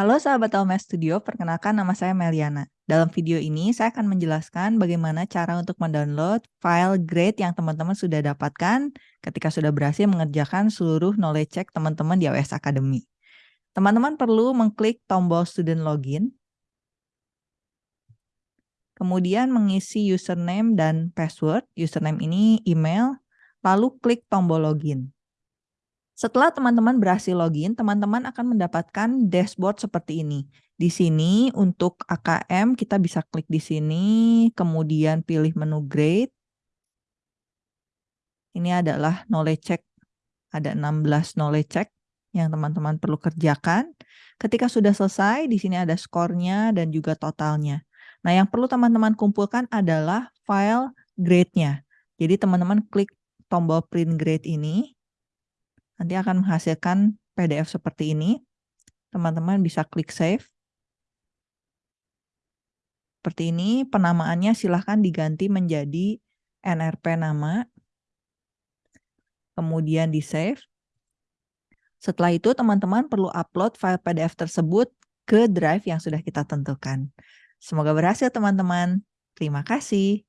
Halo sahabat LMS Studio, perkenalkan nama saya Meliana. Dalam video ini saya akan menjelaskan bagaimana cara untuk mendownload file grade yang teman-teman sudah dapatkan ketika sudah berhasil mengerjakan seluruh knowledge check teman-teman di AWS Academy. Teman-teman perlu mengklik tombol student login, kemudian mengisi username dan password. Username ini email, lalu klik tombol login. Setelah teman-teman berhasil login, teman-teman akan mendapatkan dashboard seperti ini. Di sini untuk AKM kita bisa klik di sini, kemudian pilih menu grade. Ini adalah knowledge check. Ada 16 knowledge check yang teman-teman perlu kerjakan. Ketika sudah selesai, di sini ada skornya dan juga totalnya. Nah, yang perlu teman-teman kumpulkan adalah file grade-nya. Jadi teman-teman klik tombol print grade ini, nanti akan menghasilkan PDF seperti ini. Teman-teman bisa klik save. Seperti ini, penamaannya silahkan diganti menjadi NRP nama. Kemudian di save. Setelah itu teman-teman perlu upload file PDF tersebut ke drive yang sudah kita tentukan. Semoga berhasil teman-teman. Terima kasih.